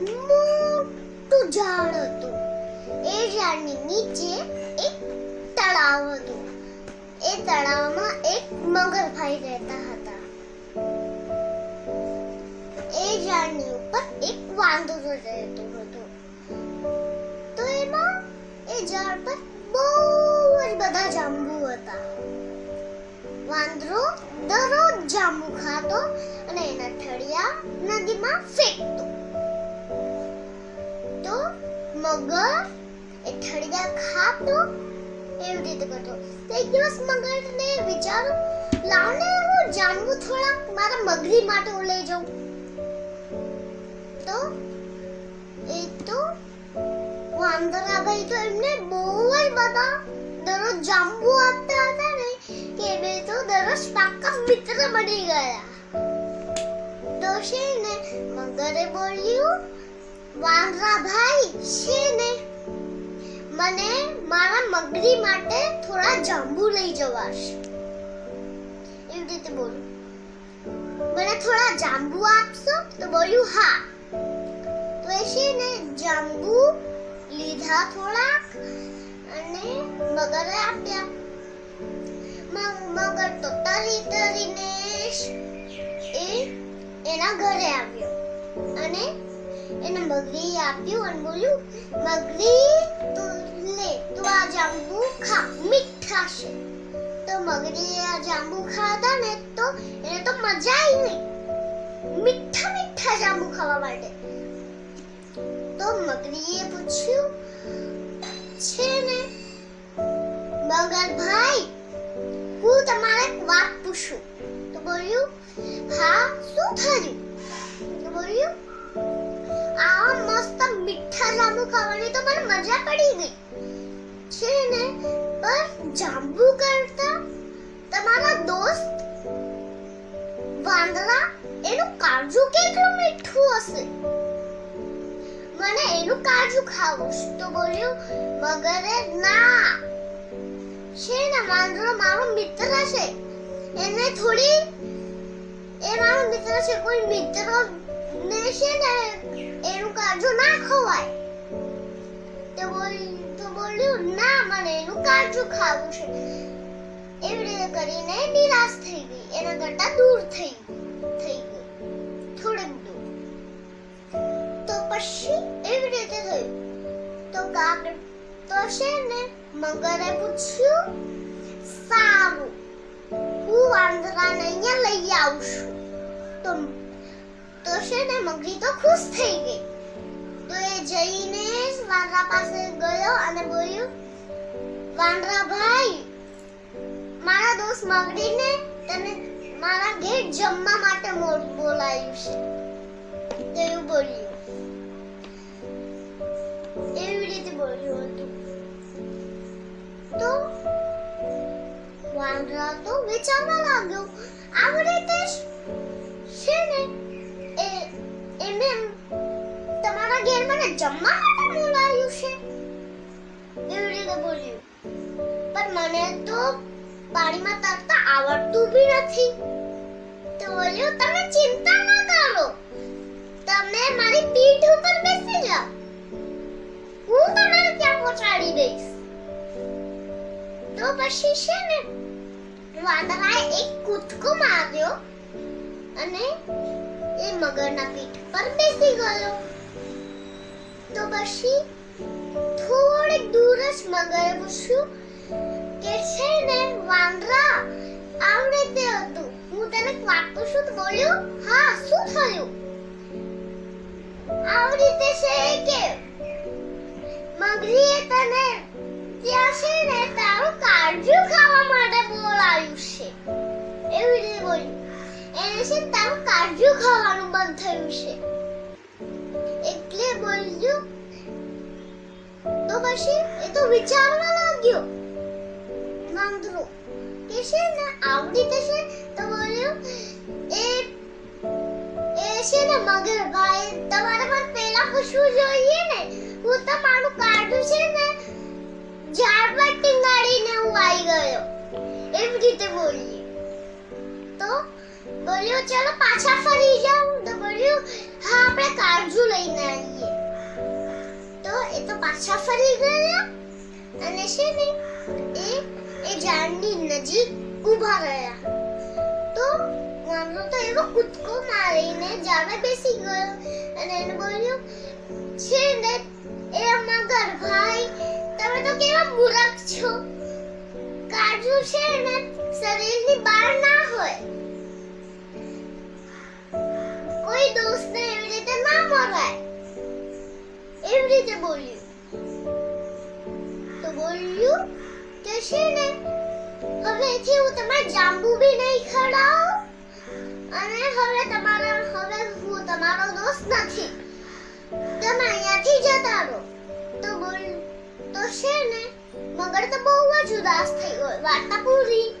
મોટું ઝાડ હતું. એ ઝાડની નીચે એક તળાવ હતું. એ તળાવમાં એક મગરભાઈ રહેતા હતા. એ ઝાડની ઉપર એક વાંદરો રહેતો હતો. તો એમાં એ ઝાડ પર બહુ જ બધા જાંબુ હતા. વાંદરો દરરોજ જાંબુ ખાતો અને એના ઠળિયા નદીમાં ફેંકતો. મગર એ ઠળિયા ખાતો એવી રીતે કરતો તો એક દિવસ મગરને વિચારો લાવને હું જાંબુ થોડાક મારા મગરી માટે હું લઈ જાઉં તો એ તો વાંદરાભાઈ તો એમને બહુ જ બધા દરરોજ જાંબુ આપતા હતા ને કે બે તો દરરોજ પાક્કા મિત્ર બની ગયા તો છે ને મગરે બોલ્યું વાંદરાભાઈ છે ને? મને મારા મગરી માટે થોડા જાંબુ લઈ જવાશ. એવી રીતે બોલું. મને થોડા જાંબુ આપશો? તો બોલ્યું હા. તો એ છે ને, જાંબુ લીધા થોડાક અને મગરે આપ્યા. મગર તો તરી તરીને એ એના ઘરે આવ્યો. અને એને મગરી આપ્યું અને બોલ્યું, મગરી લે, તું આ જાંબુ ખા, મીઠા છે. તો મગરીએ આ જાંબુ ખાધા ને, તો એને તો મજા આવી ગઈ. મીઠા મીઠા જાંબુ ખાવા માટે. તો મગરીએ પૂછ્યું, છે ને, મગર ભાઈ, હું તમારે એક વાત પૂછું. તો બોલ્યું, હા, શું થયું? તો બોલ્યું મસ્ત મીઠા જાંબુ ખાવાની તો મને મજા પડી ગઈ. છે ને? પણ જાંબુ કરતા તમારા દોસ્ત વાંદરા એનું કાજુ કેટલું મીઠું હશે? મને એનું કાજુ ખાવું છે. તો બોલ્યું મગરે ના. છે ને, વાંદરો મારો મિત્ર છે. એને થોડી, એ મારો મિત્ર છે, કોઈ મિત્ર ને નિરાશ થઈ ગઈ. એના કરતા દૂર થઈ તો પછી એવી રીતે તો કાક તો છે ને, મગરે પૂછ્યું, સારું, હું વાંદરાને અહીંયા લઈ આવું છું. તો છે ને, મગરી તો ખુશ થઈ ગઈ. તો એ જઈને વાંદરા પાસે ગયો અને બોલ્યું, વાંદરા ભાઈ, મારા દોસ્ત મગરીને તને મારા ઘેર જમવા માટે બોલાયું છે. તો એવું બોલ્યું. એવી રીતે બોલ્યું હતું. તો વાંદરા તો વિચારવા લાગ્યો. આવી રીતે છે ને તમારા ઘેર મને જમવા માટે બોલાવ્યું છે? એવી બોલ્યું. પણ મને તો પાણીમાં તરતા આવડતું બી નથી. તો બોલ્યું, તમે ચિંતા ના કરો. તમે મારી પીઠ ઉપર બેસી જાઓ. હું તમને ત્યાં પહોંચાડી દઈશ. તો પછી છે ને, વાદળાએ એક કૂદકો માર્યો અને એ મગરના પીઠ પર બેસી ગયો. પછી થોડીક દૂર જ મગરે પૂછ્યું કે છે ને વાંદરા આવડે તે હતું. હું તને વાત પૂછું તો બોલ્યો? હા, શું થયું? આવી રીતે છે કે મગરીએ તને ત્યાં છે ને તારું કાજુ ખાવા માટે બોલાવ્યું છે. એવી રીતે બોલ્યું. એને છે તારું ખાવાનું બંધ થયું છે. બોલ્યું તો પછી એ તો વિચારવા લાગ્યો. વાંદરો. કે છે ને? આવડી થશે તો બોલ્યું, એ એ છે ને મગર ભાઈ, તમારે પણ પેલા પૂછવું જોઈએ ને? હું તમારું કાઢું છે ને ઝાડ પર ટીંગાડીને હું આવી ગયો. એવી રીતે બોલી તો બોલ્યો, ચલો પાછા ફરી જાઉં. તો બોલ્યું, હા, આપણે કાળજું લઈ લઈને આવીએ. તો એ તો પાછા ફરી ગયા. અને છે ને, એ એ ઝાડની નજીક ઊભા રહ્યા. તો વાંદરો તો એવો કૂદકો મારીને ઝાડે બેસી ગયો. અને એને બોલ્યું, છે ને, એ મગર ભાઈ. તમે તો કેવા મૂરખ છો. કાજુ છે ને, શરીરની બહાર ના હોય. કોઈ દોસ્તને એવી રીતે ના મરાય. એવી રીતે બોલ્યું. તો બોલ્યું કે છે ને હવેથી હું તમારે જાંબુ બી નહીં ખવડાવું, અને હવે તમારા, હવે હું તમારો દોસ્ત નથી. તમે અહીંયાથી જતા રહો. તો બોલ, તો છે ને, મગર તો બહુ જ ઉદાસ થઈ ગયો, વાર્તા પૂરી.